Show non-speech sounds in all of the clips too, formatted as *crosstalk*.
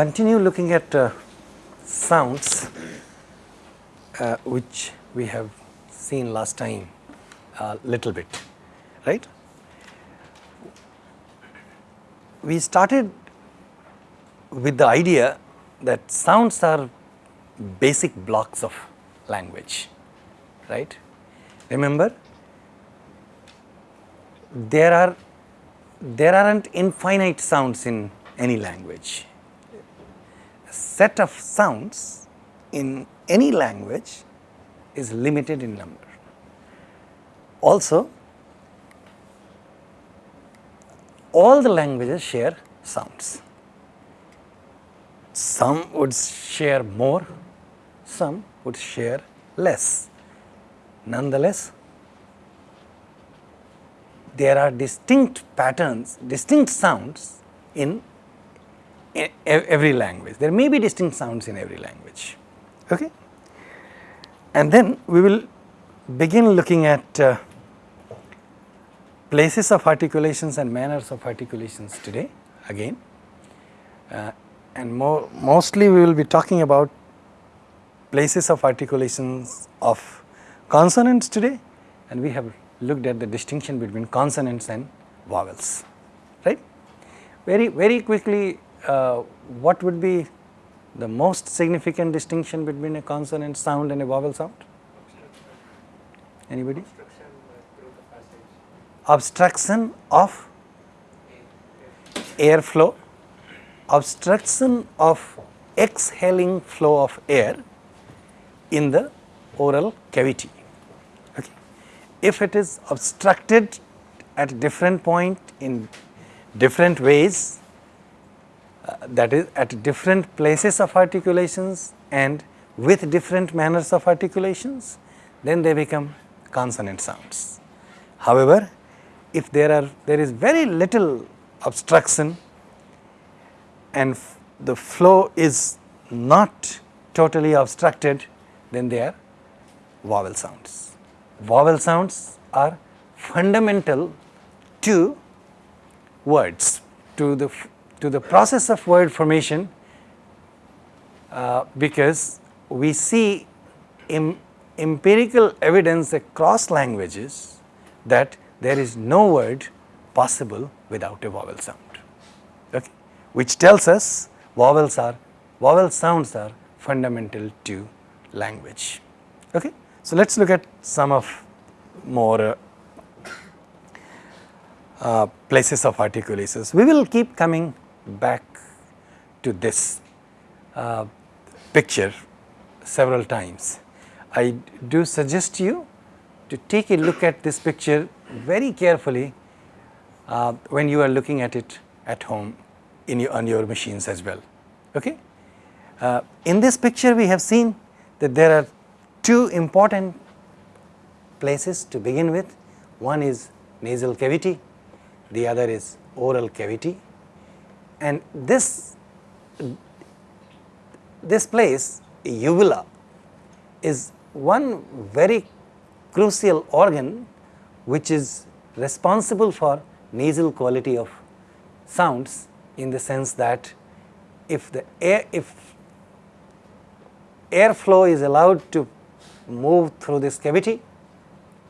Continue looking at uh, sounds uh, which we have seen last time a little bit, right. We started with the idea that sounds are basic blocks of language, right. Remember, there are there aren't infinite sounds in any language. Set of sounds in any language is limited in number. Also, all the languages share sounds. Some would share more, some would share less. Nonetheless, there are distinct patterns, distinct sounds in every language. There may be distinct sounds in every language. Okay? And then we will begin looking at uh, places of articulations and manners of articulations today again. Uh, and more, mostly we will be talking about places of articulations of consonants today and we have looked at the distinction between consonants and vowels, right. Very, very quickly Uh, what would be the most significant distinction between a consonant sound and a vowel sound? Anybody? Obstruction of airflow, obstruction of exhaling flow of air in the oral cavity. Okay. If it is obstructed at different point in different ways, uh, that is at different places of articulations and with different manners of articulations, then they become consonant sounds. However, if there are there is very little obstruction and the flow is not totally obstructed, then they are vowel sounds. Vowel sounds are fundamental to words, to the to the process of word formation uh, because we see Im empirical evidence across languages that there is no word possible without a vowel sound, okay, which tells us vowels are vowel sounds are fundamental to language. Okay. So, let us look at some of more uh, uh, places of articulations. We will keep coming back to this uh, picture several times. I do suggest you to take a look at this picture very carefully uh, when you are looking at it at home in your, on your machines as well. Okay? Uh, in this picture we have seen that there are two important places to begin with. One is nasal cavity, the other is oral cavity and this this place uvula is one very crucial organ which is responsible for nasal quality of sounds in the sense that if the air if airflow is allowed to move through this cavity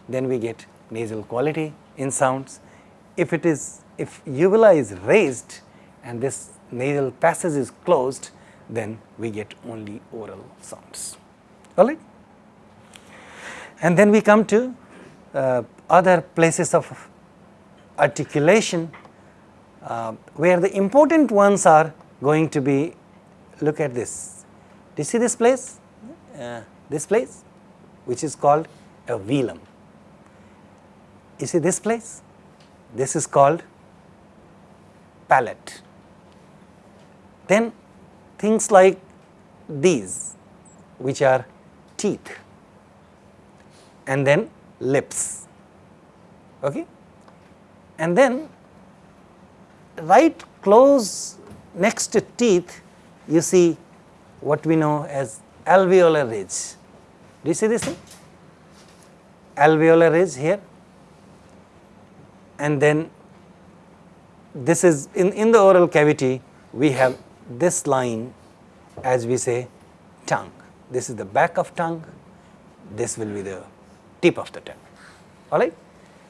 then we get nasal quality in sounds. If it is if uvula is raised and this nasal passage is closed, then we get only oral sounds. All right. And then we come to uh, other places of articulation uh, where the important ones are going to be look at this. Do you see this place? Uh, this place which is called a velum. You see this place? This is called palate. Then things like these which are teeth. And then lips. Okay? And then right close next to teeth you see what we know as alveolar ridge. Do you see this thing? Alveolar ridge here. And then this is in in the oral cavity we have this line as we say tongue. This is the back of tongue, this will be the tip of the tongue, alright.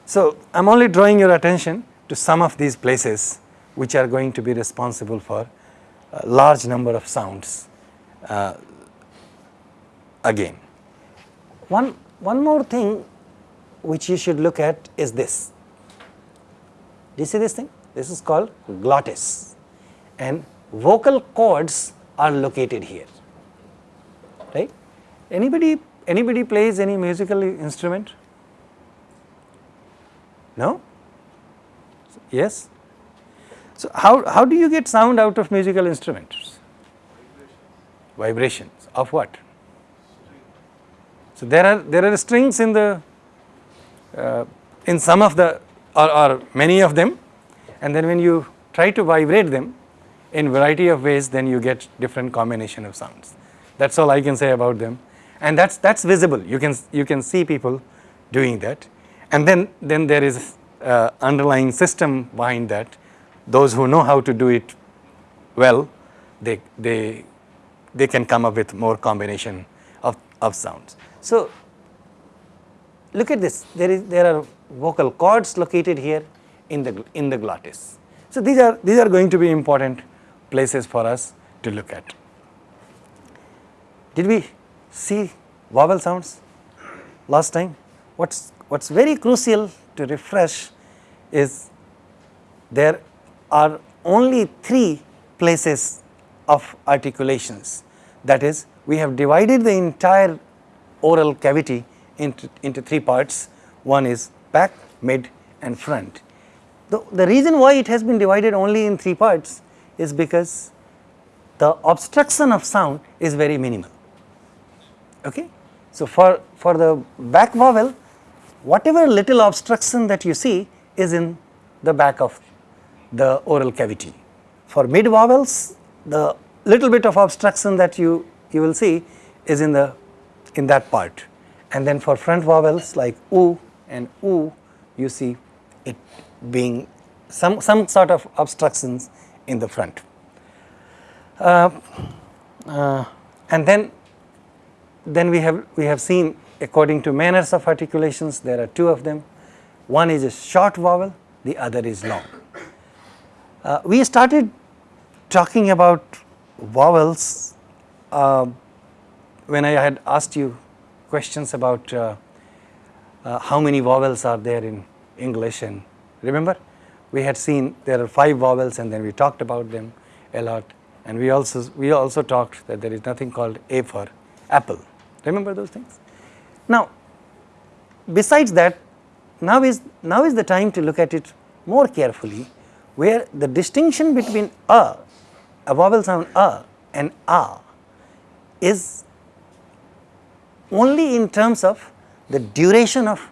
So, I am only drawing your attention to some of these places which are going to be responsible for a large number of sounds uh, again. One, one more thing which you should look at is this. Do you see this thing? This is called glottis and vocal cords are located here, right. Anybody, anybody plays any musical instrument? No? Yes? So, how, how do you get sound out of musical instruments? Vibrations. Vibrations of what? So, there are, there are strings in the, uh, in some of the or, or many of them and then when you try to vibrate them in variety of ways then you get different combination of sounds. That is all I can say about them and that is that is visible you can you can see people doing that and then then there is uh, underlying system behind that those who know how to do it well they they they can come up with more combination of, of sounds. So, look at this there is there are vocal cords located here in the in the glottis. So, these are these are going to be important places for us to look at. Did we see vowel sounds last time? What's what's very crucial to refresh is there are only three places of articulations that is we have divided the entire oral cavity into, into three parts one is back, mid and front. The, the reason why it has been divided only in three parts is because the obstruction of sound is very minimal. Okay? So, for, for the back vowel whatever little obstruction that you see is in the back of the oral cavity. For mid vowels the little bit of obstruction that you, you will see is in the in that part and then for front vowels like oo and oo you see it being some, some sort of obstructions in the front. Uh, uh, and then, then we have we have seen according to manners of articulations there are two of them. One is a short vowel, the other is long. Uh, we started talking about vowels uh, when I had asked you questions about uh, uh, how many vowels are there in English and remember we had seen there are 5 vowels and then we talked about them a lot. And we also we also talked that there is nothing called A for apple. Remember those things. Now besides that now is now is the time to look at it more carefully where the distinction between a a vowel sound a and a is only in terms of the duration of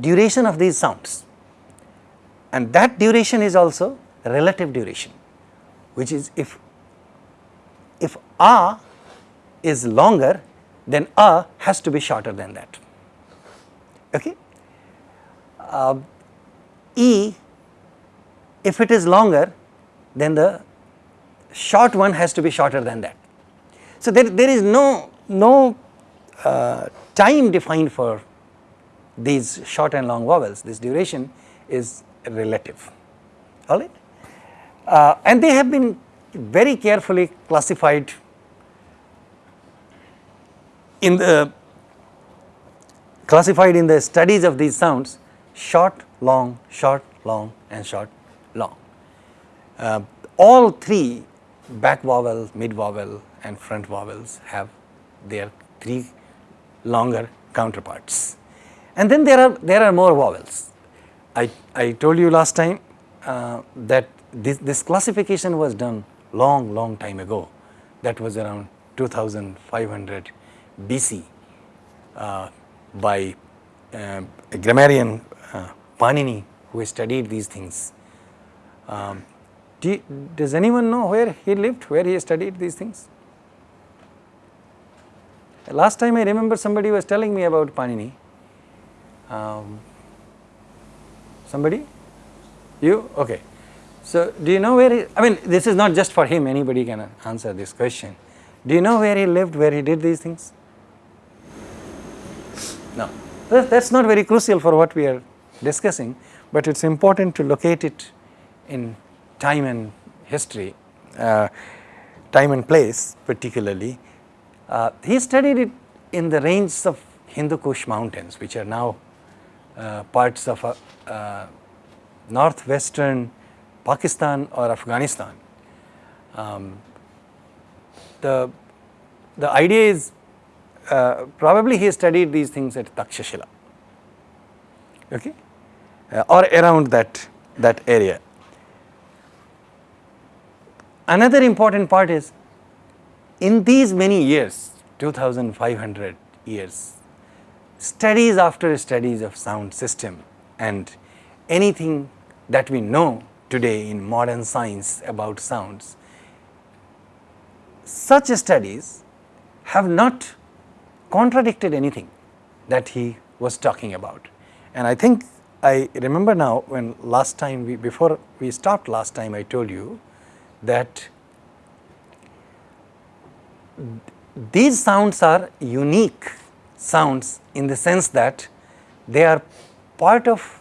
duration of these sounds and that duration is also relative duration which is if if a is longer then a has to be shorter than that. Okay? Uh, e if it is longer then the short one has to be shorter than that. So there there is no no uh, time defined for these short and long vowels, this duration is relative, alright. Uh, and they have been very carefully classified in the classified in the studies of these sounds short, long, short, long and short, long. Uh, all three back vowel, mid vowel and front vowels have their three longer counterparts. And then there are there are more vowels. I, I told you last time uh, that this, this classification was done long long time ago that was around 2500 BC uh, by uh, a grammarian uh, Panini who studied these things. Um, do does anyone know where he lived, where he studied these things? Last time I remember somebody was telling me about Panini. Um, somebody? You? Okay. So, do you know where he, I mean this is not just for him anybody can answer this question. Do you know where he lived where he did these things? No, that is not very crucial for what we are discussing, but it is important to locate it in time and history, uh, time and place particularly. Uh, he studied it in the ranges of Hindu Kush mountains which are now parts of uh, uh, northwestern Pakistan or Afghanistan. Um, the, the idea is uh, probably he studied these things at Takshashila okay, uh, or around that, that area. Another important part is in these many years 2500 years studies after studies of sound system and anything that we know today in modern science about sounds, such studies have not contradicted anything that he was talking about. And I think I remember now when last time we, before we stopped last time I told you that these sounds are unique sounds in the sense that they are part of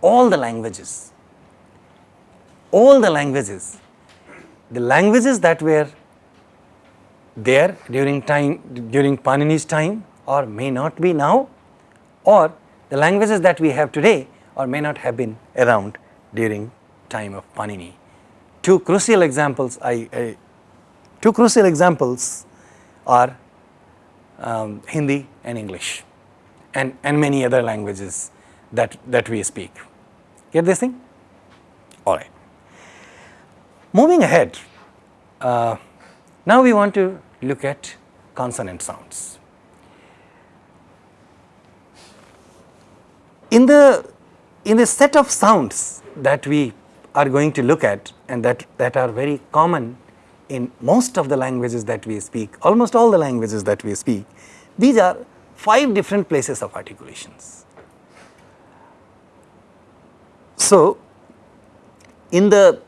all the languages, all the languages, the languages that were there during time, during Panini's time or may not be now or the languages that we have today or may not have been around during time of Panini. Two crucial examples I, I two crucial examples are um, Hindi and English and, and many other languages that, that we speak. Get this thing? Alright. Moving ahead, uh, now we want to look at consonant sounds. In the, in the set of sounds that we are going to look at and that, that are very common in most of the languages that we speak, almost all the languages that we speak, these are 5 different places of articulations. So, in the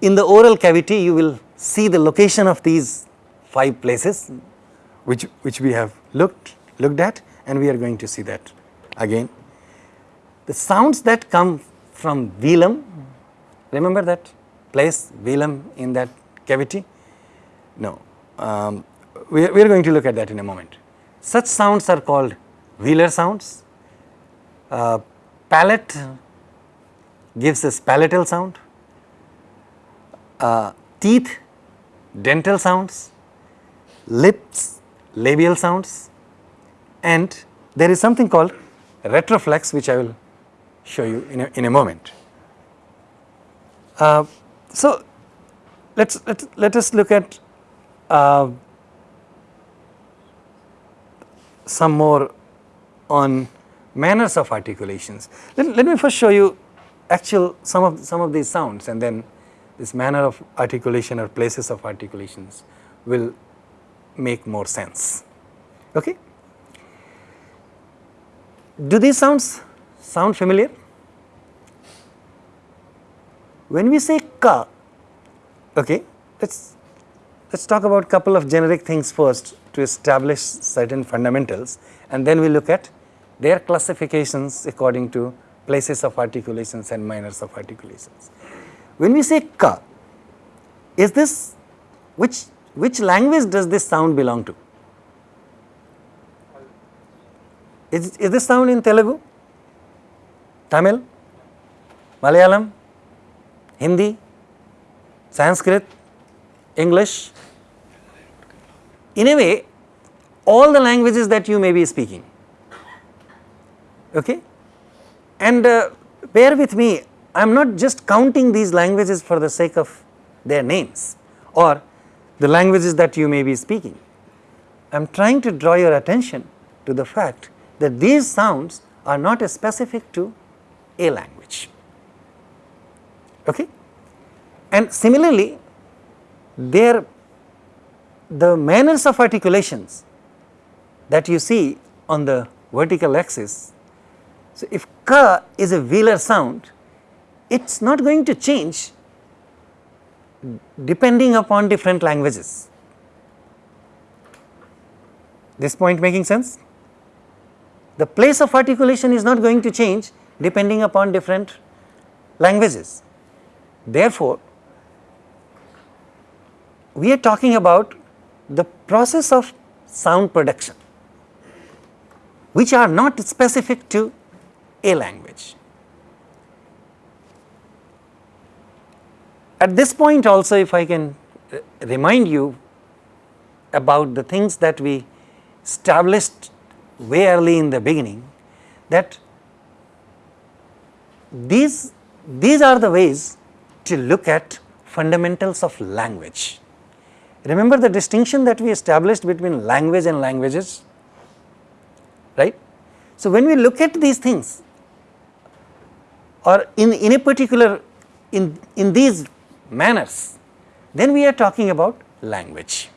in the oral cavity you will see the location of these 5 places which which we have looked looked at and we are going to see that again. The sounds that come from velum, remember that place velum in that cavity? No, um, we, are, we are going to look at that in a moment. Such sounds are called velar sounds. Uh, palate gives us palatal sound. Uh, teeth, dental sounds. Lips, labial sounds. And there is something called retroflex which I will show you in a, in a moment. Uh, so, let us let, let us look at uh, some more on manners of articulations. Let, let me first show you actual some of some of these sounds and then this manner of articulation or places of articulations will make more sense. Okay? Do these sounds sound familiar? When we say ka, okay, let's let's talk about couple of generic things first to establish certain fundamentals and then we look at their classifications according to places of articulations and manners of articulations. When we say ka, is this which which language does this sound belong to? Is, is this sound in Telugu, Tamil, Malayalam, Hindi, Sanskrit, English, in a way all the languages that you may be speaking. Okay? And uh, bear with me, I am not just counting these languages for the sake of their names or the languages that you may be speaking. I am trying to draw your attention to the fact that these sounds are not specific to a language okay. And similarly, there the manners of articulations that you see on the vertical axis. So, if ka is a velar sound, it is not going to change depending upon different languages. This point making sense? The place of articulation is not going to change depending upon different languages. Therefore, we are talking about the process of sound production which are not specific to a language. At this point also if I can remind you about the things that we established way early in the beginning that these, these are the ways to look at fundamentals of language. Remember the distinction that we established between language and languages, right. So, when we look at these things or in, in a particular in, in these manners, then we are talking about language.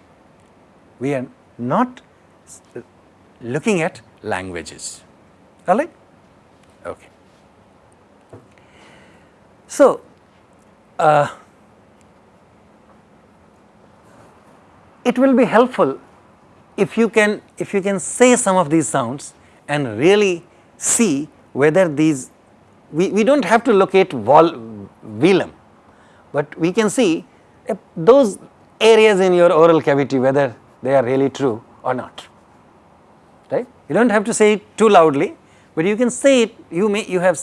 We are not looking at languages, alright. Okay. So, uh, it will be helpful if you can if you can say some of these sounds and really see whether these we, we do not have to locate vol, velum, but we can see those areas in your oral cavity whether they are really true or not right. You do not have to say it too loudly, but you can say it you may you have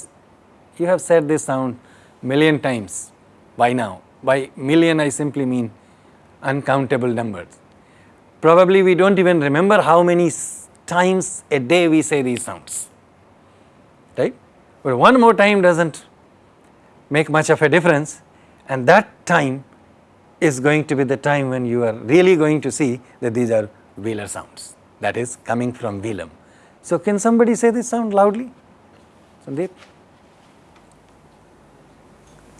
you have said this sound million times by now. By million I simply mean uncountable numbers. Probably we do not even remember how many times a day we say these sounds, right. But one more time does not make much of a difference and that time is going to be the time when you are really going to see that these are velar sounds that is coming from velum. So, can somebody say this sound loudly? Sandeep?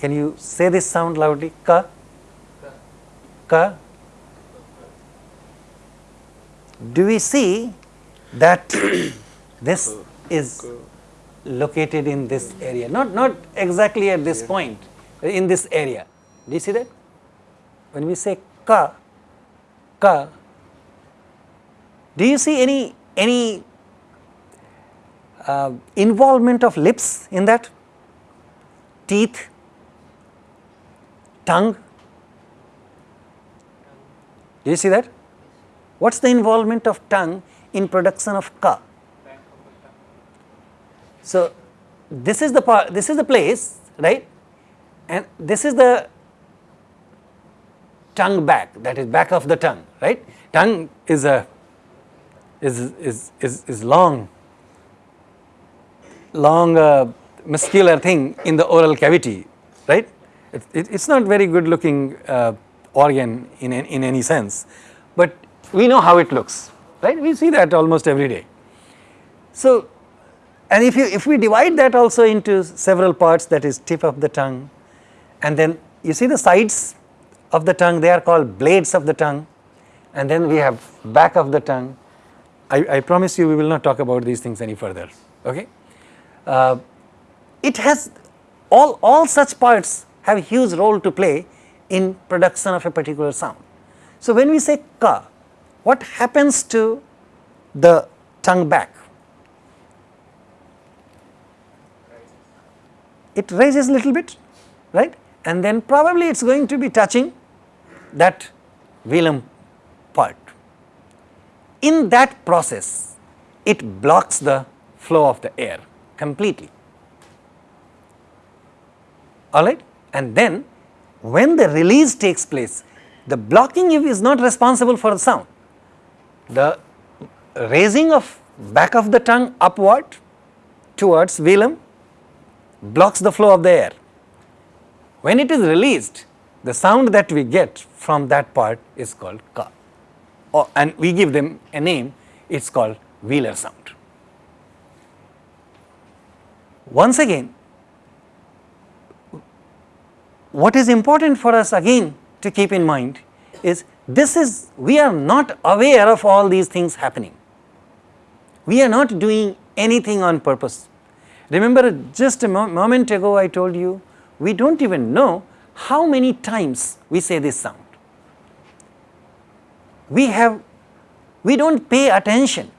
Can you say this sound loudly? Ka? Ka? Do we see that *coughs* this is located in this area? Not, not exactly at this point, in this area. Do you see that? When we say ka, ka, do you see any, any uh, involvement of lips in that? Teeth? Tongue. Do you see that? What is the involvement of tongue in production of ka? So, this is the part, this is the place, right? And this is the tongue back, that is back of the tongue, right? Tongue is a is is is, is long, long uh, muscular thing in the oral cavity, right? It, it, it's not very good looking uh, organ in, in any sense, but we know how it looks, right? We see that almost every day. So, and if you if we divide that also into several parts that is tip of the tongue and then you see the sides of the tongue they are called blades of the tongue and then we have back of the tongue. I, I promise you we will not talk about these things any further, okay. Uh, it has all, all such parts have a huge role to play in production of a particular sound. So, when we say ka, what happens to the tongue back? It raises a little bit, right? And then probably it is going to be touching that velum part. In that process, it blocks the flow of the air completely, alright and then when the release takes place, the blocking is not responsible for the sound. The raising of back of the tongue upward towards velum blocks the flow of the air. When it is released, the sound that we get from that part is called ka or, and we give them a name, it is called velar sound. Once again what is important for us again to keep in mind is this is we are not aware of all these things happening. We are not doing anything on purpose. Remember just a mo moment ago I told you we do not even know how many times we say this sound. We have, we do not pay attention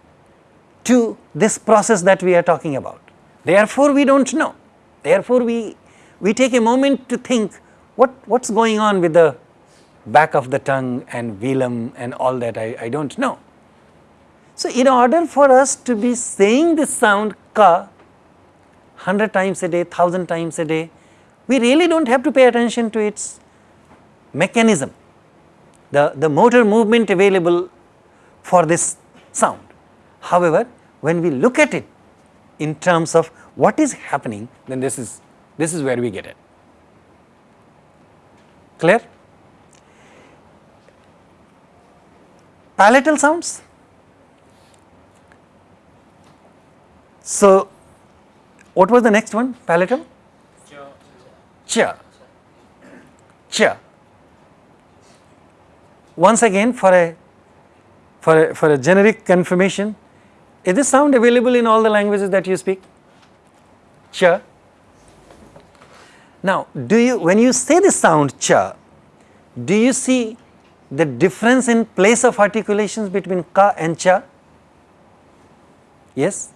to this process that we are talking about. Therefore, we do not know. Therefore, we, we take a moment to think what, what is going on with the back of the tongue and velum and all that I, I do not know. So, in order for us to be saying this sound ka 100 times a day, 1000 times a day, we really do not have to pay attention to its mechanism, the, the motor movement available for this sound. However, when we look at it in terms of what is happening, then this is, this is where we get it. Clear? Palatal sounds. So, what was the next one? Palatal? Cha. Cha. Once again for a for a, for a generic confirmation, is this sound available in all the languages that you speak? Cha. Now, do you when you say the sound cha, do you see the difference in place of articulations between ka and cha? Yes?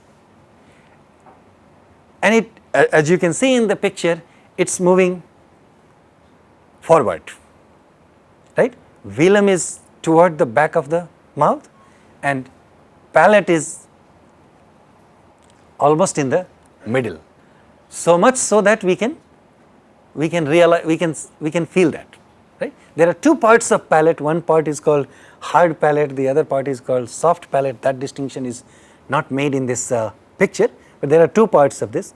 And it as you can see in the picture, it is moving forward, right. Velum is toward the back of the mouth and palate is almost in the middle. So much so that we can we can realize we can we can feel that right. There are two parts of palate. One part is called hard palate. The other part is called soft palate. That distinction is not made in this uh, picture but there are two parts of this.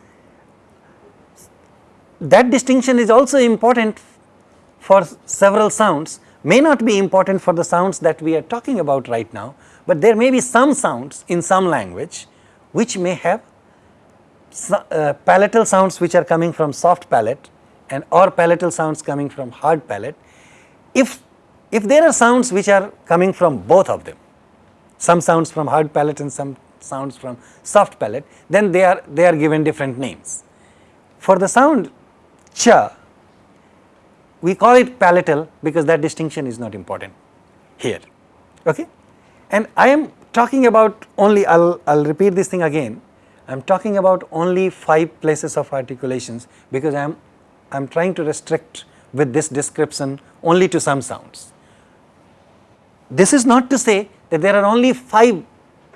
That distinction is also important for several sounds. May not be important for the sounds that we are talking about right now, but there may be some sounds in some language which may have uh, palatal sounds which are coming from soft palate and or palatal sounds coming from hard palate. If, if there are sounds which are coming from both of them, some sounds from hard palate and some sounds from soft palate, then they are, they are given different names. For the sound cha, we call it palatal because that distinction is not important here. Okay? And I am talking about only, I will I'll repeat this thing again, I am talking about only 5 places of articulations because I am, I am trying to restrict with this description only to some sounds. This is not to say that there are only 5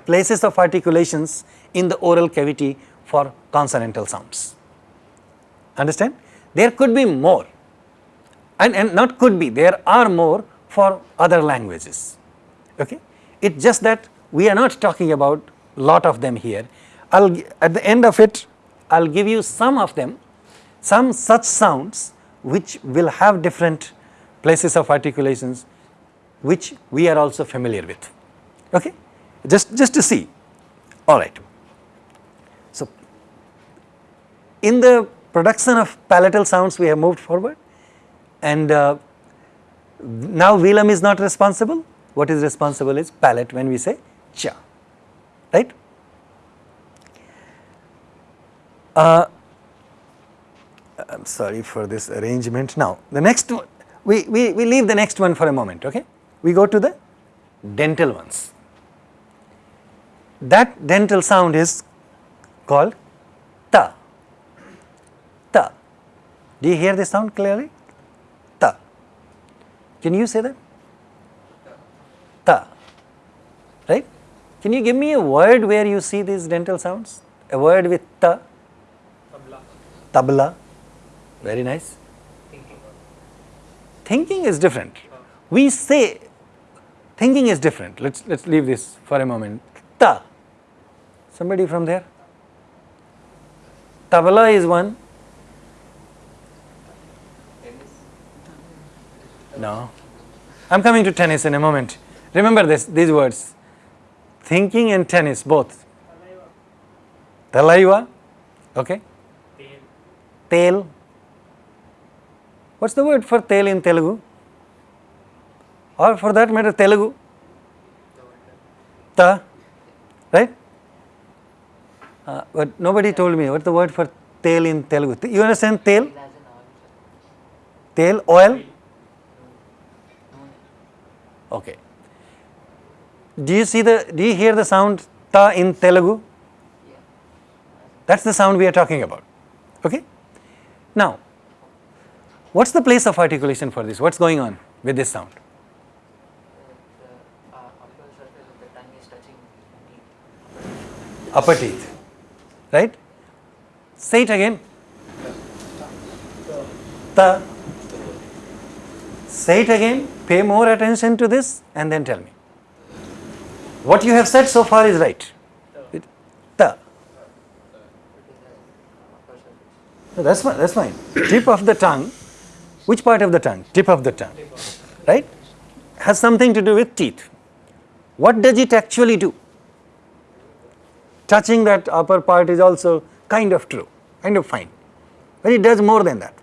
places of articulations in the oral cavity for consonantal sounds. Understand? There could be more and, and not could be, there are more for other languages. Okay? It's just that we are not talking about lot of them here. I'll at the end of it, I'll give you some of them, some such sounds which will have different places of articulations which we are also familiar with. Okay? Just, just to see. All right. So, in the production of palatal sounds we have moved forward and uh, now velum is not responsible, what is responsible is palate when we say cha, right. Uh, I am sorry for this arrangement. Now, the next one, we, we, we leave the next one for a moment, okay. We go to the dental ones. That dental sound is called ta, ta. Do you hear the sound clearly? Ta. Can you say that? Ta. Right? Can you give me a word where you see these dental sounds? A word with ta? Tabla. Tabla. Very nice. Thinking. Thinking is different. We say thinking is different. Let's let's leave this for a moment. Ta. Somebody from there? Tabla is one. No. I am coming to tennis in a moment. Remember this, these words. Thinking and tennis both. Talaiva. Okay. Tail. tail. What's the word for tail in Telugu? Or for that matter Telugu? Ta. Right? Uh, but nobody told me what's the word for tail in Telugu. You understand tail? tail, oil? Okay. Do you see the, do you hear the sound ta in Telugu? That's the sound we are talking about. Okay? Now, what's the place of articulation for this? What's going on with this sound? upper the is teeth. Right? Say it again. Ta. Say it again. Pay more attention to this and then tell me. What you have said so far is right. Fine. That's fine. Tip of the tongue. Which part of the tongue? Tip of the tongue. Right? Has something to do with teeth. What does it actually do? Touching that upper part is also kind of true, kind of fine. But it does more than that.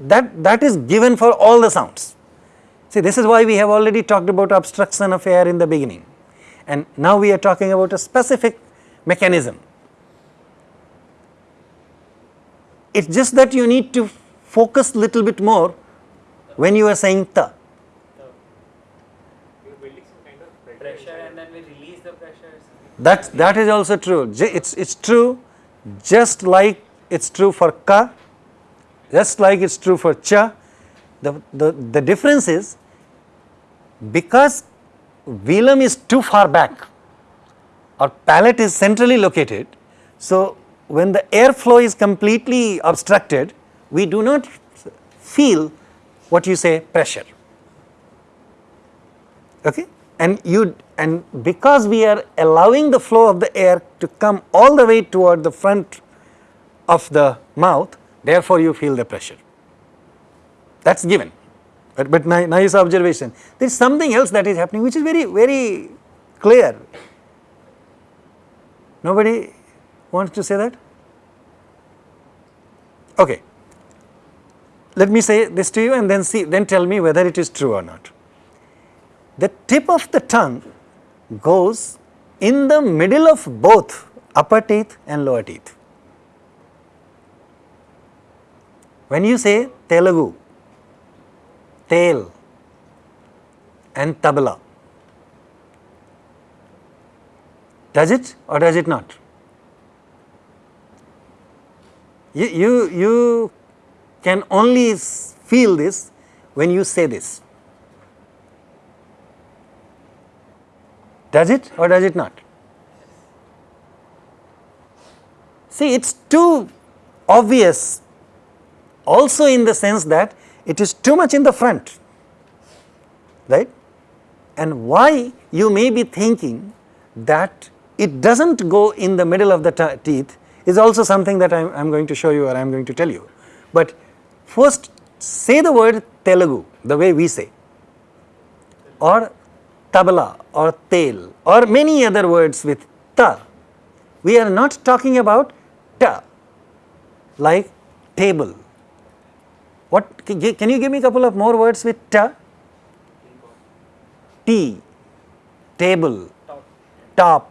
That, that is given for all the sounds. See, this is why we have already talked about obstruction of air in the beginning. And now we are talking about a specific mechanism. It's just that you need to focus little bit more when you are saying ta. you're some kind of pressure and then we release the pressure. That, that is also true. It's, it's true just like it's true for ka, just like it's true for cha. The, the, the difference is because velum is too far back or palate is centrally located, so when the airflow is completely obstructed, we do not feel what you say pressure. Okay? And you and because we are allowing the flow of the air to come all the way toward the front of the mouth therefore you feel the pressure. That's given. But, but nice observation. There is something else that is happening which is very very clear. Nobody wants to say that okay let me say this to you and then see then tell me whether it is true or not the tip of the tongue goes in the middle of both upper teeth and lower teeth. When you say Telugu, tail and tabla, does it or does it not? You, you, you can only feel this when you say this. Does it or does it not? See, it's too obvious also in the sense that it is too much in the front, right? And why you may be thinking that it doesn't go in the middle of the teeth is also something that I'm, I'm going to show you or I'm going to tell you. But first, say the word Telugu the way we say, or tabla or tail or many other words with ta. We are not talking about ta like table. What can you give me a couple of more words with ta? Tea, table, top.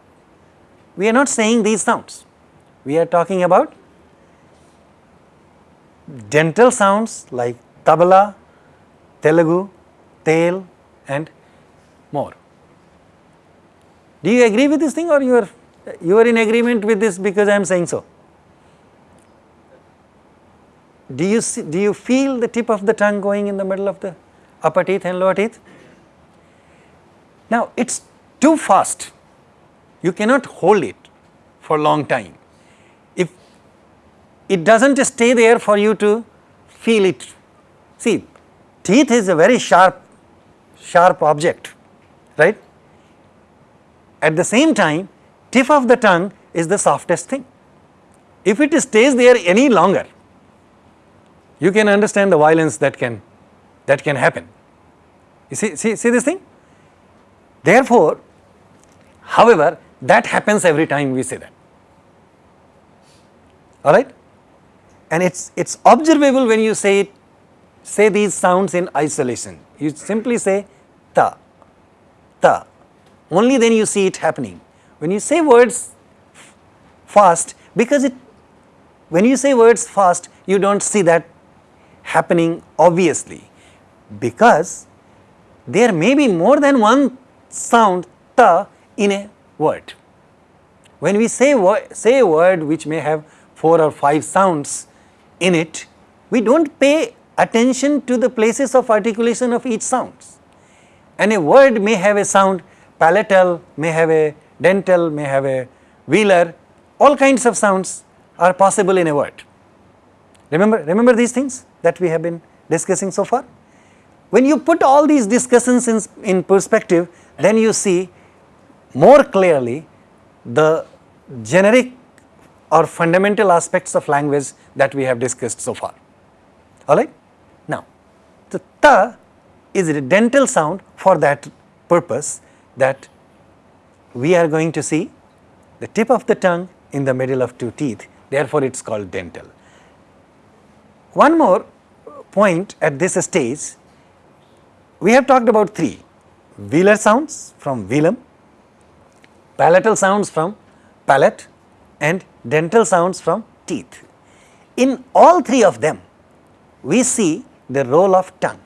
We are not saying these sounds. We are talking about dental sounds like tabla, Telugu, tail and more. Do you agree with this thing or you are you are in agreement with this because I am saying so? Do you see, do you feel the tip of the tongue going in the middle of the upper teeth and lower teeth? Now it's too fast. You cannot hold it for long time. It doesn't stay there for you to feel it. See, teeth is a very sharp, sharp object, right? At the same time, tip of the tongue is the softest thing. If it stays there any longer, you can understand the violence that can, that can happen. You see, see, see this thing? Therefore, however, that happens every time we say that. All right? And it's, it's observable when you say it, say these sounds in isolation. You simply say ta, ta. Only then you see it happening. When you say words fast, because it when you say words fast, you do not see that happening obviously because there may be more than one sound ta in a word. When we say, say a word which may have 4 or 5 sounds in it, we do not pay attention to the places of articulation of each sounds. And a word may have a sound palatal, may have a dental, may have a velar, all kinds of sounds are possible in a word. Remember, remember these things that we have been discussing so far? When you put all these discussions in, in perspective, then you see more clearly the generic or fundamental aspects of language that we have discussed so far. Alright? Now, the ta is a dental sound for that purpose that we are going to see the tip of the tongue in the middle of two teeth, therefore it is called dental. One more point at this stage, we have talked about three, velar sounds from velum, palatal sounds from palate and dental sounds from teeth. In all three of them, we see the role of tongue.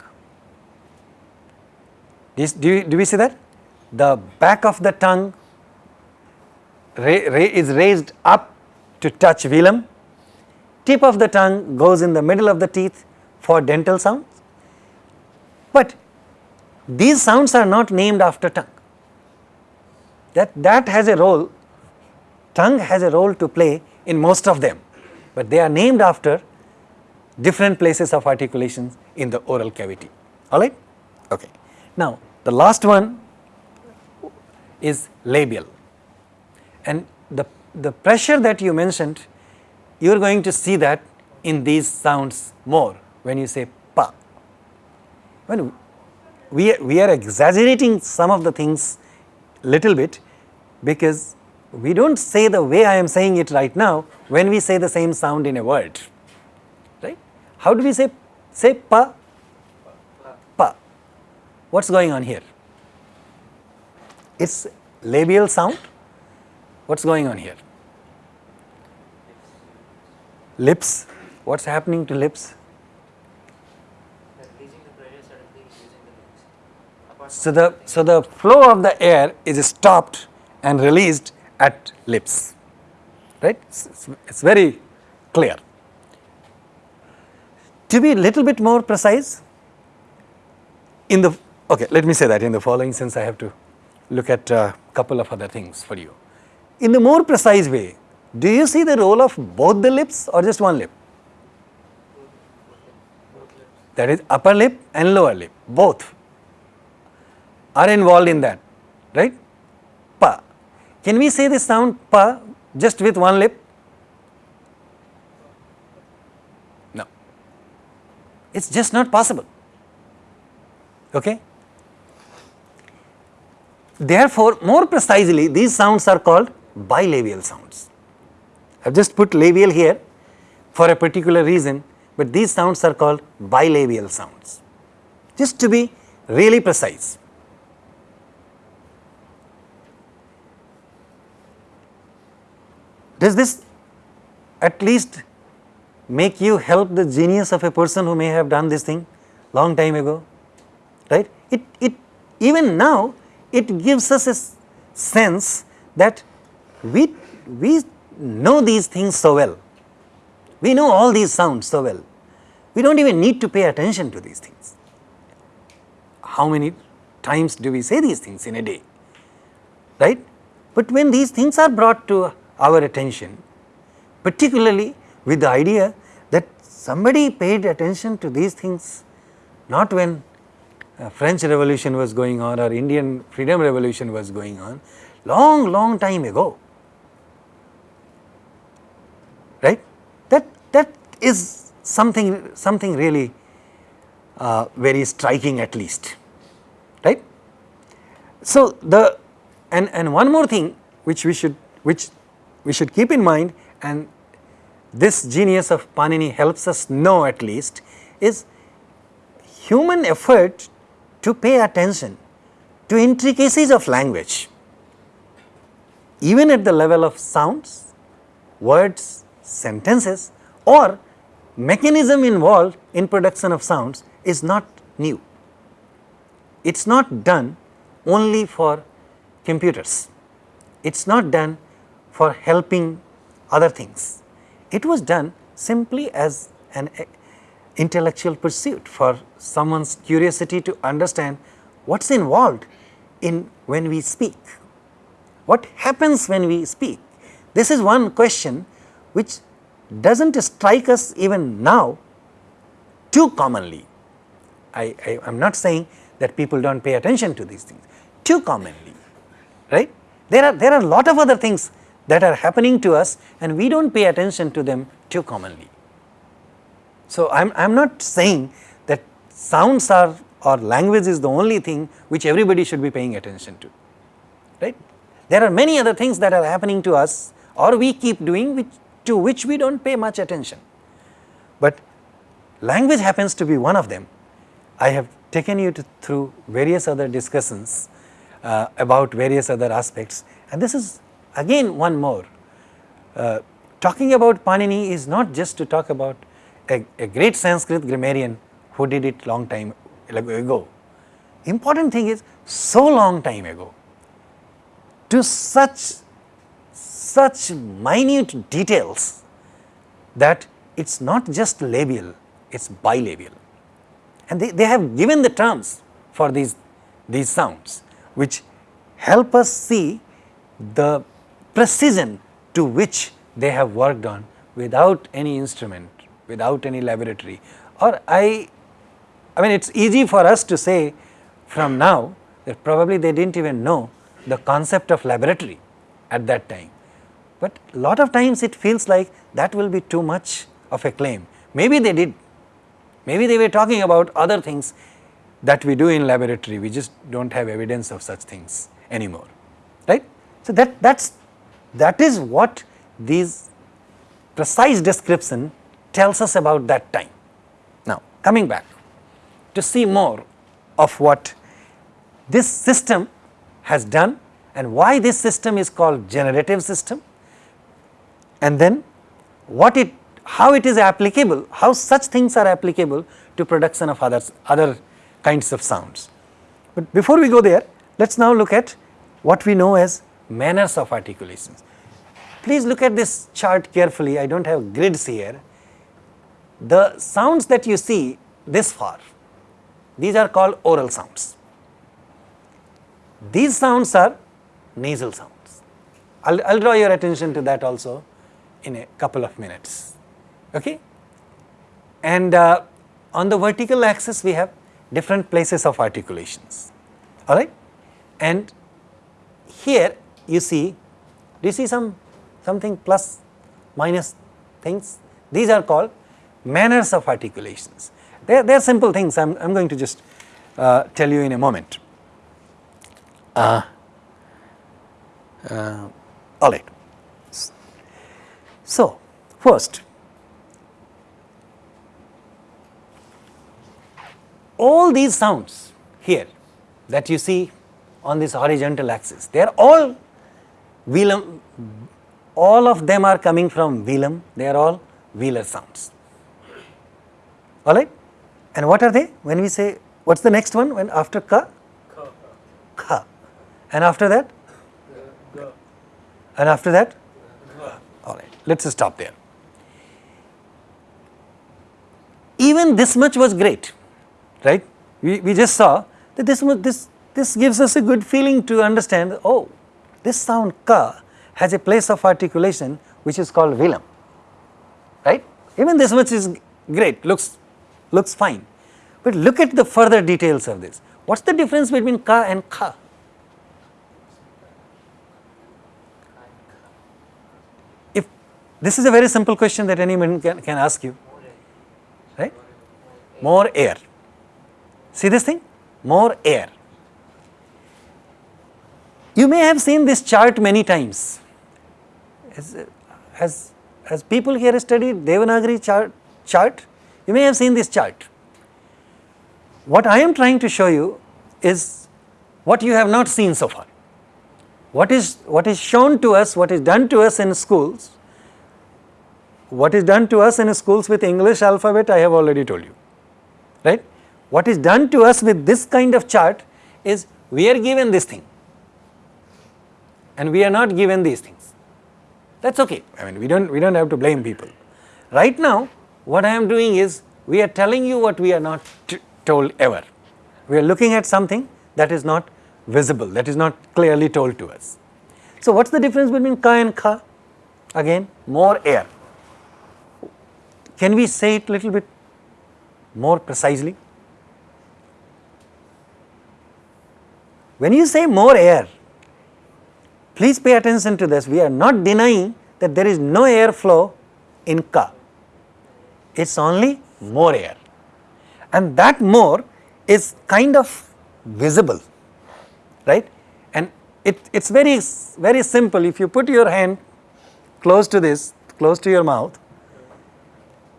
Do, you, do we see that? The back of the tongue is raised up to touch velum, tip of the tongue goes in the middle of the teeth for dental sounds, but these sounds are not named after tongue. That, that has a role, tongue has a role to play in most of them, but they are named after different places of articulations in the oral cavity, alright. Okay. Now, the last one is labial and the, the pressure that you mentioned, you are going to see that in these sounds more when you say pa. When we, we are exaggerating some of the things little bit because we do not say the way I am saying it right now when we say the same sound in a word, right. How do we say, say pa? Pa. What is going on here? It is labial sound what is going on here? Lips, what is happening to lips? So the, so the flow of the air is stopped and released at lips, right? It's, very clear. To be a little bit more precise, in the, okay, let me say that in the following sense I have to look at a couple of other things for you. In the more precise way, do you see the role of both the lips or just one lip? That is upper lip and lower lip, both are involved in that, right? Can we say this sound pa just with one lip? No. It's just not possible. Okay? Therefore, more precisely, these sounds are called bilabial sounds. I have just put labial here for a particular reason, but these sounds are called bilabial sounds, just to be really precise. Does this at least make you help the genius of a person who may have done this thing long time ago, right? It, it even now it gives us a sense that we, we know these things so well. We know all these sounds so well. We do not even need to pay attention to these things. How many times do we say these things in a day, right? But when these things are brought to our attention, particularly with the idea that somebody paid attention to these things not when French revolution was going on or Indian freedom revolution was going on, long long time ago right. That, that is something, something really uh, very striking at least, right. So, the and, and one more thing which we should, which we should keep in mind and this genius of Panini helps us know at least is human effort to pay attention to intricacies of language even at the level of sounds, words, sentences or mechanism involved in production of sounds is not new. It is not done only for computers, it is not done for helping other things. It was done simply as an eh, intellectual pursuit for someone's curiosity to understand what is involved in when we speak. What happens when we speak? This is one question which does not strike us even now too commonly. I, I am not saying that people do not pay attention to these things too commonly, right. There are, there are a lot of other things that are happening to us and we do not pay attention to them too commonly. So, I am, not saying that sounds are or language is the only thing which everybody should be paying attention to, right. There are many other things that are happening to us or we keep doing which to which we do not pay much attention. But language happens to be one of them. I have taken you to, through various other discussions uh, about various other aspects and this is again one more. Uh, talking about Panini is not just to talk about a, a great Sanskrit grammarian who did it long time ago. Important thing is so long time ago to such such minute details that it is not just labial, it is bilabial. And they, they have given the terms for these, these sounds which help us see the precision to which they have worked on without any instrument, without any laboratory or I, I mean it is easy for us to say from now that probably they did not even know the concept of laboratory at that time. But lot of times it feels like that will be too much of a claim. Maybe they did, maybe they were talking about other things that we do in laboratory, we just do not have evidence of such things anymore, right. So, that that's that is what these precise description tells us about that time. Now, coming back to see more of what this system has done and why this system is called generative system and then what it how it is applicable, how such things are applicable to production of others, other kinds of sounds. But before we go there, let us now look at what we know as manners of articulations. Please look at this chart carefully, I do not have grids here. The sounds that you see this far, these are called oral sounds. These sounds are nasal sounds. I will draw your attention to that also in a couple of minutes. Okay? And uh, on the vertical axis we have different places of articulations, alright. And here you see, do you see some something plus minus things? These are called manners of articulations. They are, they are simple things, I am going to just uh, tell you in a moment. Uh, uh, all right. So, first all these sounds here that you see on this horizontal axis, they are all velum, all of them are coming from velum, they are all velar sounds, alright. And what are they? When we say, what is the next one when after ka? Ka. And after that? And after that? Alright, let us stop there. Even this much was great, right? We, we just saw that this, this, this gives us a good feeling to understand, oh, this sound ka has a place of articulation which is called velum, right? Even this much is great, looks, looks fine. But look at the further details of this. What is the difference between ka and kha? If this is a very simple question that anyone can, can ask you, right? More air. See this thing? More air. You may have seen this chart many times. As, as, as people here studied Devanagari chart, chart, you may have seen this chart. What I am trying to show you is what you have not seen so far. What is, what is shown to us, what is done to us in schools what is done to us in schools with English alphabet I have already told you, right. What is done to us with this kind of chart is we are given this thing and we are not given these things. That is okay, I mean we do not we do not have to blame people. Right now what I am doing is we are telling you what we are not told ever. We are looking at something that is not visible, that is not clearly told to us. So, what is the difference between ka and kha? Again more air. Can we say it little bit more precisely? When you say more air, please pay attention to this. We are not denying that there is no air flow in ka. It is only more air and that more is kind of visible, right? And it, it's very, very simple. If you put your hand close to this, close to your mouth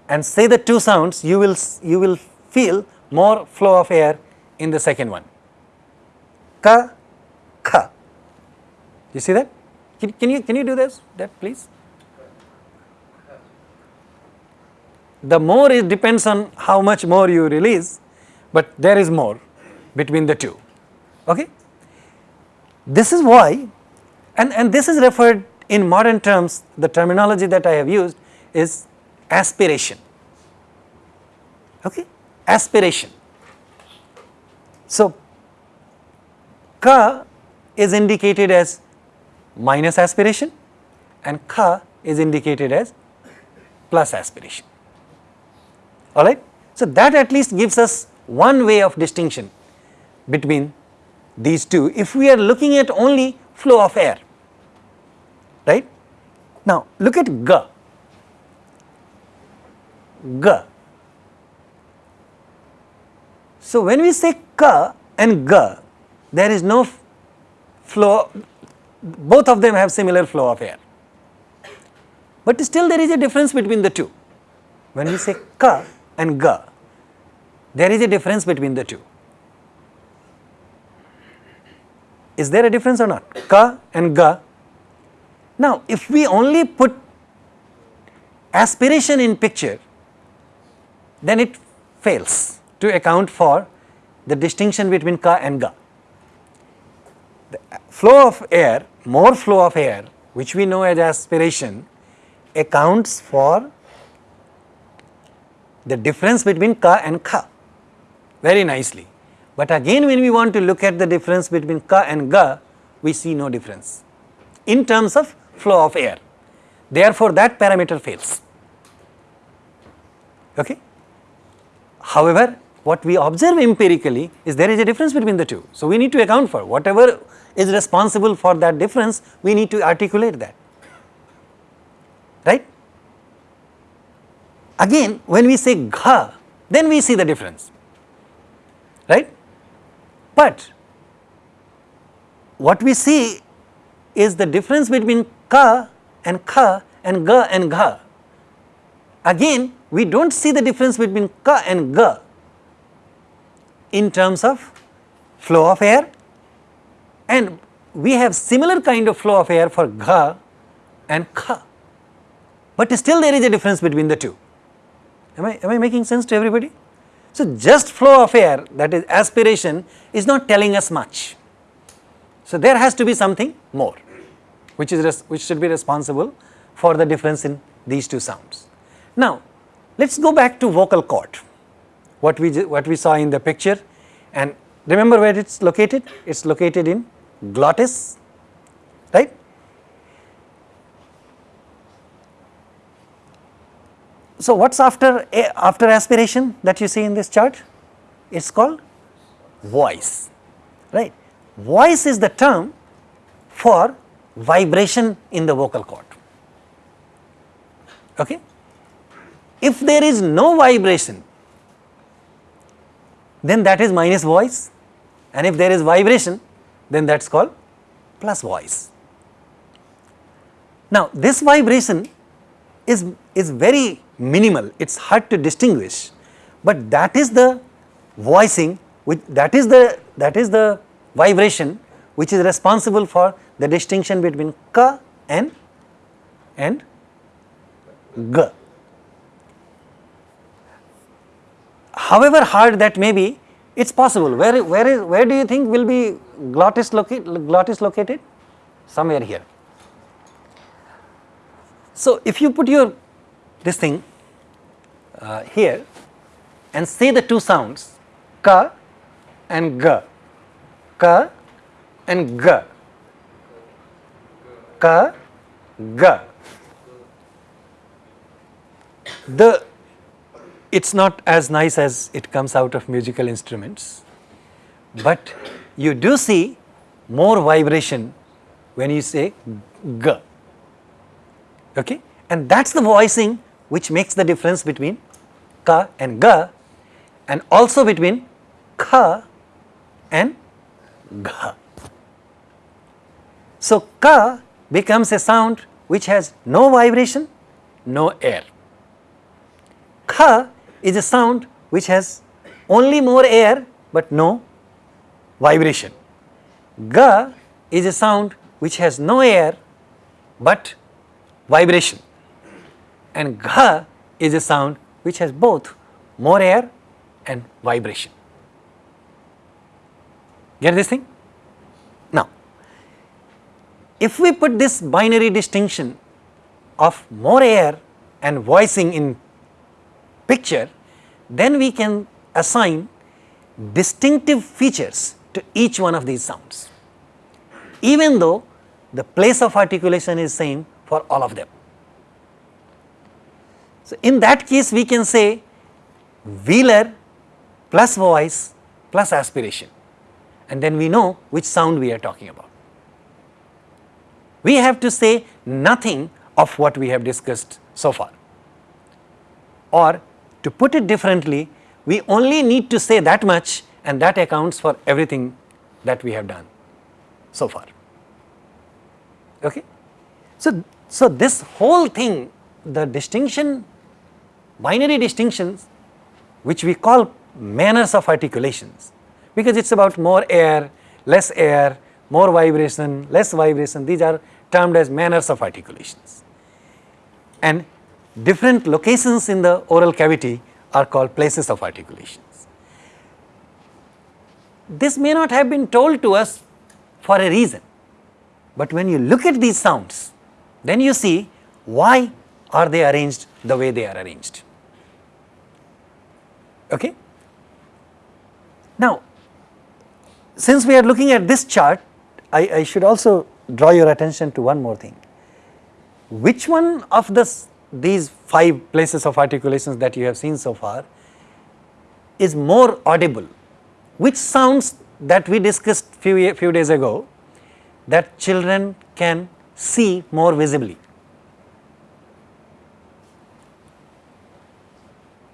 and say the two sounds, you will, you will feel more flow of air in the second one. Ka, kha. You see that? Can, can, you, can you do this, that please? The more it depends on how much more you release, but there is more between the two. Okay? This is why, and, and this is referred in modern terms, the terminology that I have used is aspiration. Okay? Aspiration. So, ka is indicated as minus aspiration and kha is indicated as plus aspiration alright. So, that at least gives us one way of distinction between these two if we are looking at only flow of air right. Now, look at G, G. So, when we say Ka and G, there is no flow, both of them have similar flow of air, but still there is a difference between the two. When we say Ka, and ga. There is a difference between the two. Is there a difference or not? Ka and ga. Now, if we only put aspiration in picture, then it fails to account for the distinction between ka and ga. The flow of air, more flow of air, which we know as aspiration, accounts for the difference between ka and kha very nicely. But again when we want to look at the difference between ka and ga, we see no difference in terms of flow of air. Therefore, that parameter fails. Okay? However, what we observe empirically is there is a difference between the two. So, we need to account for whatever is responsible for that difference, we need to articulate that, right. Again when we say gha then we see the difference right. But what we see is the difference between ka and kha and ga and gha. Again we do not see the difference between ka and ga in terms of flow of air and we have similar kind of flow of air for gha and kha, but still there is a difference between the two. Am I, am I making sense to everybody? So, just flow of air that is aspiration is not telling us much. So, there has to be something more which is which should be responsible for the difference in these two sounds. Now, let us go back to vocal cord what we what we saw in the picture and remember where it is located it is located in glottis right So, what is after, eh, after aspiration that you see in this chart? It is called voice, right. Voice is the term for vibration in the vocal cord. Okay? If there is no vibration, then that is minus voice and if there is vibration, then that is called plus voice. Now this vibration is, is very minimal, it is hard to distinguish, but that is the voicing which that is the that is the vibration which is responsible for the distinction between ka and and g. However hard that may be, it is possible. Where, where, is, where do you think will be glottis, glottis located? Somewhere here. So, if you put your this thing uh, here and say the two sounds ka and ga, ka and ga, ka, ga. The it's not as nice as it comes out of musical instruments, but you do see more vibration when you say g. Okay? And that's the voicing which makes the difference between ka and ga and also between kha and gha. So, ka becomes a sound which has no vibration, no air. Kha is a sound which has only more air but no vibration. Ga is a sound which has no air but vibration and gha is a sound which has both more air and vibration. Get this thing? Now, if we put this binary distinction of more air and voicing in picture, then we can assign distinctive features to each one of these sounds, even though the place of articulation is same for all of them. So, in that case we can say velar plus voice plus aspiration and then we know which sound we are talking about. We have to say nothing of what we have discussed so far or to put it differently, we only need to say that much and that accounts for everything that we have done so far. Okay? So, so this whole thing, the distinction, binary distinctions which we call manners of articulations because it is about more air, less air, more vibration, less vibration, these are termed as manners of articulations. And different locations in the oral cavity are called places of articulations. This may not have been told to us for a reason, but when you look at these sounds, then you see why are they arranged the way they are arranged. Okay? Now, since we are looking at this chart, I, I should also draw your attention to one more thing. Which one of the these five places of articulations that you have seen so far is more audible. Which sounds that we discussed few, few days ago that children can see more visibly.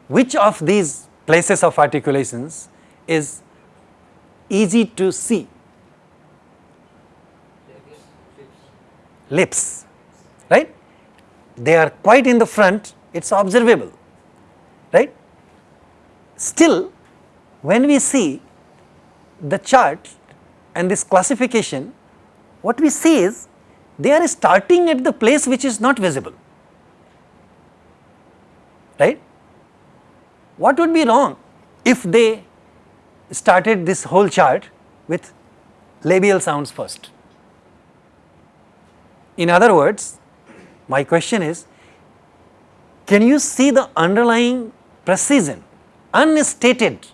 Which of these places of articulations is easy to see? Lips, right? They are quite in the front, it is observable, right. Still, when we see the chart and this classification, what we see is they are starting at the place which is not visible, right. What would be wrong if they started this whole chart with labial sounds first? In other words, my question is, can you see the underlying precision, unstated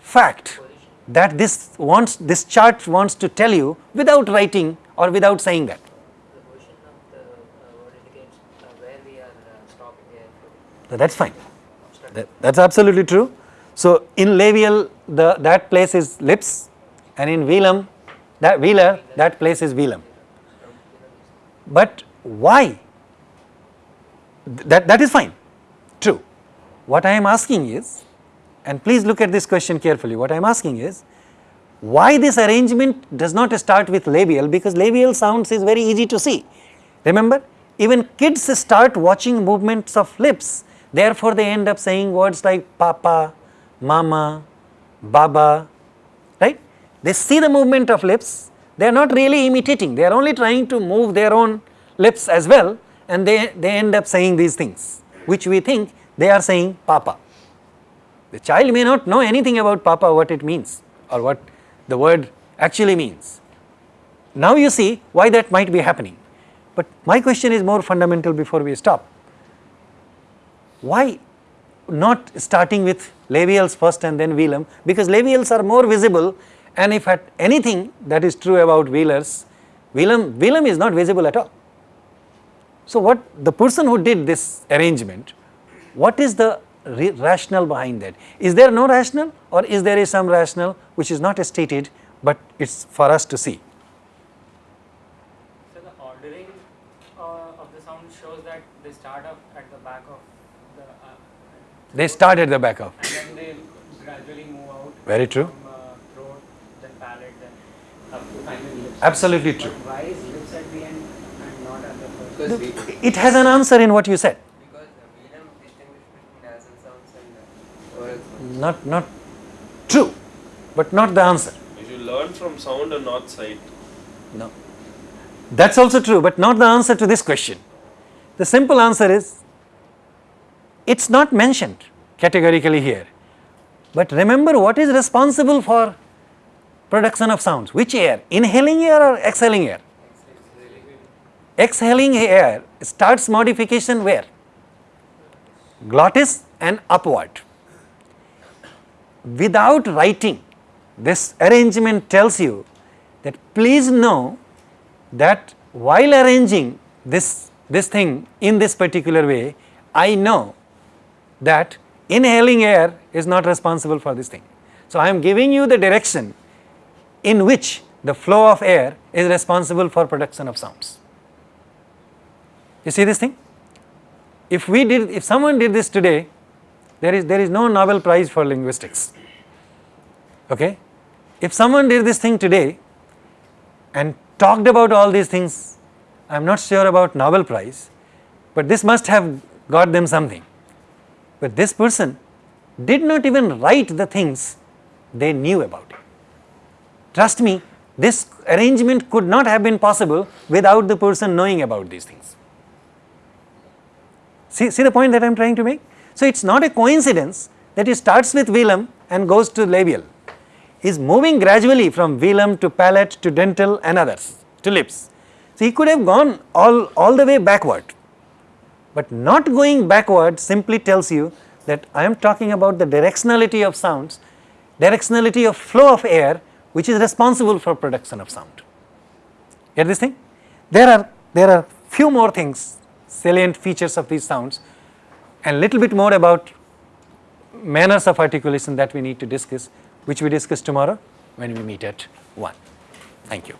fact that this wants, this chart wants to tell you without writing or without saying that? The position of the uh, uh, where we are uh, stopping the airflow. So, that is fine, that, that is absolutely true. So, in labial the that place is lips and in velum that velar that place is velum. But why? That, that is fine, true. What I am asking is, and please look at this question carefully, what I am asking is, why this arrangement does not start with labial because labial sounds is very easy to see. Remember, even kids start watching movements of lips, therefore they end up saying words like papa, mama, baba, right. They see the movement of lips they are not really imitating, they are only trying to move their own lips as well and they, they end up saying these things which we think they are saying papa. The child may not know anything about papa what it means or what the word actually means. Now you see why that might be happening. But my question is more fundamental before we stop. Why not starting with labials first and then velum? Because labials are more visible and if at anything that is true about velars, velum, velum is not visible at all. So what the person who did this arrangement, what is the rationale behind that? Is there no rationale or is there is some rationale which is not stated but it is for us to see? So the ordering uh, of the sound shows that they start off at the back of the. Uh, they start at the back of. And then they gradually move out. Very true. From uh, throat, then palate, then up to finally lips. Absolutely true. But why is lips at the end and not at the first? Because we, It has an answer in what you said. because the velum distinguish between nasal sounds and uh, oral sounds. Not, not true, but not the answer. You learn from sound and not sight. No. That's also true, but not the answer to this question. The simple answer is it's not mentioned categorically here. But remember what is responsible for production of sounds? Which air? Inhaling air or exhaling air? Exhaling air starts modification where? Glottis and upward. Without writing, this arrangement tells you that please know that while arranging this, this thing in this particular way, I know that inhaling air is not responsible for this thing. So, I am giving you the direction in which the flow of air is responsible for production of sounds. You see this thing? If we did, if someone did this today, there is, there is no Nobel Prize for linguistics. Okay? If someone did this thing today and talked about all these things, I am not sure about Nobel Prize, but this must have got them something. But this person did not even write the things they knew about it. Trust me, this arrangement could not have been possible without the person knowing about these things. See, see the point that I am trying to make? So, it is not a coincidence that it starts with velum and goes to labial. Is moving gradually from velum to palate to dental and others to lips. So, he could have gone all, all the way backward, but not going backward simply tells you that I am talking about the directionality of sounds, directionality of flow of air which is responsible for production of sound. Get this thing? There are, there are few more things, salient features of these sounds and little bit more about manners of articulation that we need to discuss which we discuss tomorrow when we meet at 1. Thank you.